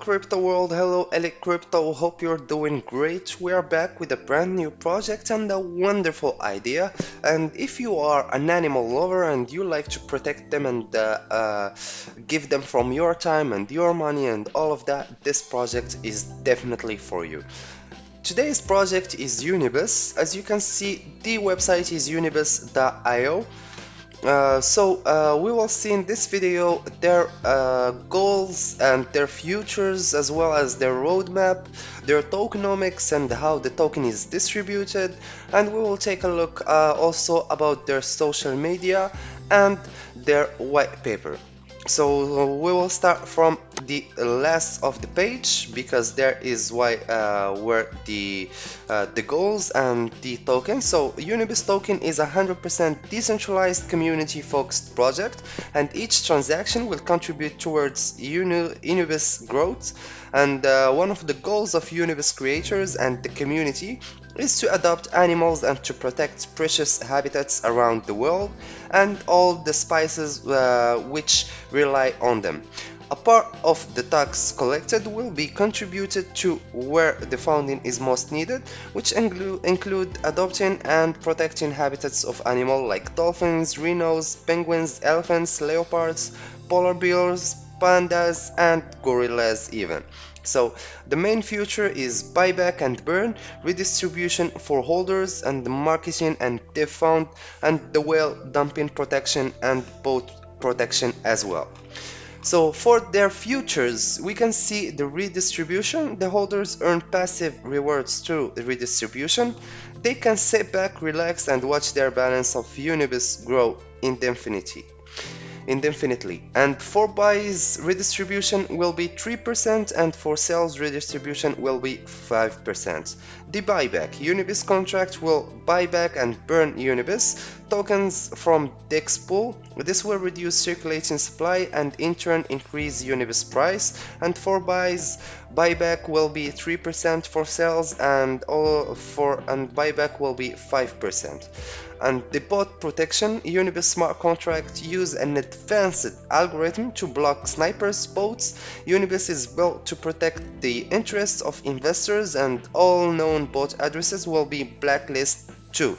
crypto world, hello Elite Crypto, hope you're doing great. We are back with a brand new project and a wonderful idea. And if you are an animal lover and you like to protect them and uh, uh, give them from your time and your money and all of that, this project is definitely for you. Today's project is Unibus. As you can see, the website is unibus.io. Uh, so uh, we will see in this video their uh, goals and their futures as well as their roadmap, their tokenomics and how the token is distributed and we will take a look uh, also about their social media and their white paper. So we will start from the last of the page because there is why uh, where the uh, the goals and the token. So Unibus token is a 100% decentralized community focused project and each transaction will contribute towards Uni Unibus growth and uh, one of the goals of Unibus creators and the community is to adopt animals and to protect precious habitats around the world and all the spices uh, which rely on them. A part of the tax collected will be contributed to where the funding is most needed, which include, adopting and protecting habitats of animals like dolphins, rhinos, penguins, elephants, leopards, polar bears, pandas and gorillas even. So the main feature is buyback and burn, redistribution for holders and the marketing and dev fund and the whale dumping protection and boat protection as well. So for their futures, we can see the redistribution. The holders earn passive rewards through redistribution. They can sit back, relax and watch their balance of Unibus grow indefinitely indefinitely. And for buys redistribution will be 3% and for sales redistribution will be 5%. The buyback. Unibus contract will buy back and burn Unibus tokens from DEX pool. This will reduce circulating supply and in turn increase Unibus price. And for buys buyback will be 3% for sales and all for and buyback will be 5% and the bot protection, Unibus smart contract use an advanced algorithm to block snipers bots. Unibus is built to protect the interests of investors and all known bot addresses will be blacklisted too.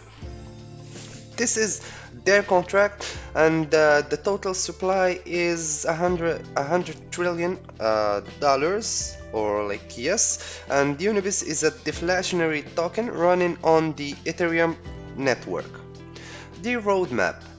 This is their contract and uh, the total supply is a hundred a hundred trillion uh, dollars or like yes and Unibus is a deflationary token running on the Ethereum network the roadmap.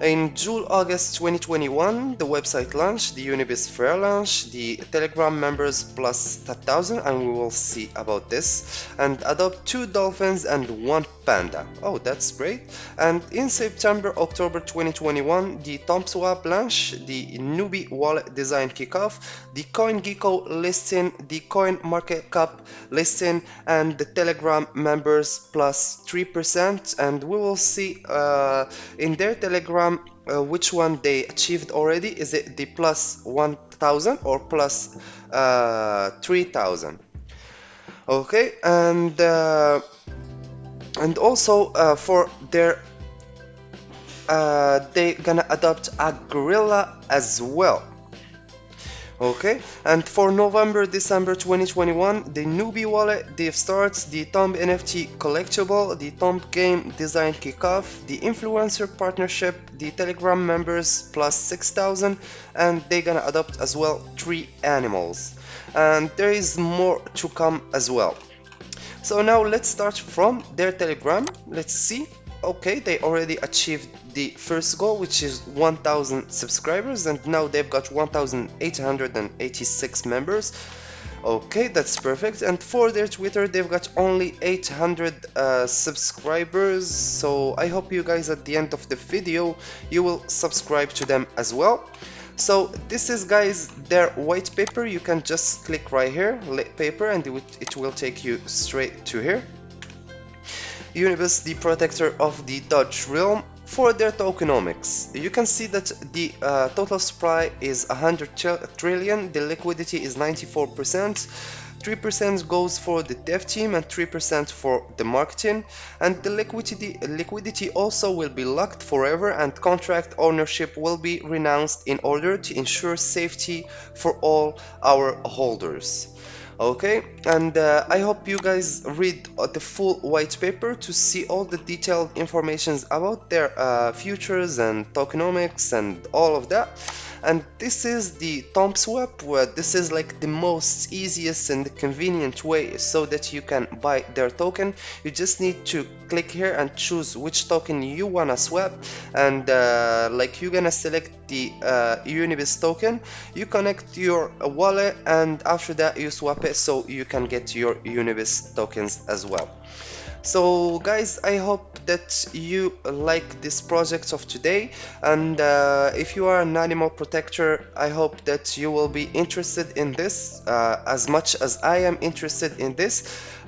In June-August 2021, the website launched, the Unibus Fair launch, the Telegram members plus 1000 and we will see about this, and adopt two dolphins and one panda. Oh, that's great. And in September, October 2021, the Tomb Swap launch, the Nubi wallet design kickoff, the CoinGecko listing, the Coin Market Cap listing, and the Telegram members plus 3%. And we will see uh, in their Telegram uh, which one they achieved already. Is it the plus 1000 or plus, uh, 3000? Okay, and uh, and also uh, for their uh, they gonna adopt a gorilla as well. Okay? And for November December 2021 the newbie wallet they starts the Tomb NFT collectible the Tomb game design kickoff the influencer partnership the telegram members plus 6000 and they gonna adopt as well three animals. And there is more to come as well so now let's start from their telegram. Let's see. Okay they already achieved the first goal which is 1000 subscribers and now they've got 1886 members. Okay that's perfect. And for their twitter they've got only 800 uh, subscribers. So i hope you guys at the end of the video you will subscribe to them as well so this is guys their white paper. You can just click right here paper and it will take you straight to here. Unibus the protector of the Dutch realm for their tokenomics. You can see that the uh, total supply is 100 trillion the liquidity is 94 percent. 3% goes for the dev team and 3% for the marketing. And the liquidity liquidity also will be locked forever and contract ownership will be renounced in order to ensure safety for all our holders okay and uh, I hope you guys read uh, the full white paper to see all the detailed informations about their uh, futures and tokenomics and all of that and this is the Tomb Swap where this is like the most easiest and convenient way so that you can buy their token. You just need to click here and choose which token you wanna swap. And uh, like you're gonna select the uh, Unibus token. You connect your wallet and after that you swap it so you can get your Unibus tokens as well so guys i hope that you like this project of today. And uh, if you are an animal protector i hope that you will be interested in this uh, as much as i am interested in this.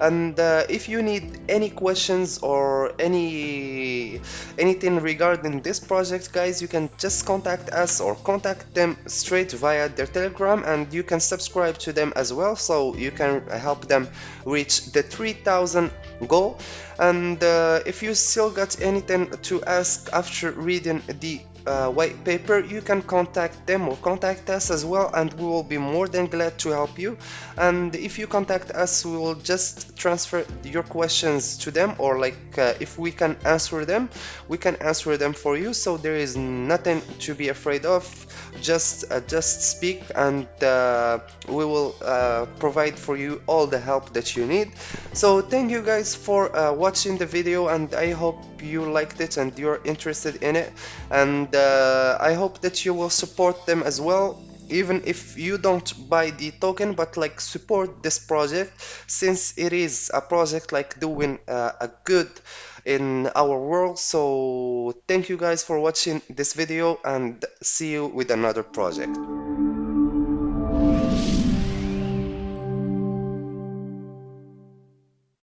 And uh, if you need any questions or any anything regarding this project guys you can just contact us or contact them straight via their telegram. And you can subscribe to them as well so you can help them reach the 3000 goal and uh, if you still got anything to ask after reading the uh, white paper you can contact them or contact us as well and we will be more than glad to help you. And if you contact us we will just transfer your questions to them or like uh, if we can answer them we can answer them for you. So there is nothing to be afraid of. Just uh, just speak and uh, we will uh, provide for you all the help that you need. So thank you guys for uh, watching the video and I hope you liked it and you're interested in it and uh, I hope that you will support them as well even if you don't buy the token but like support this project since it is a project like doing uh, a good in our world. So thank you guys for watching this video and see you with another project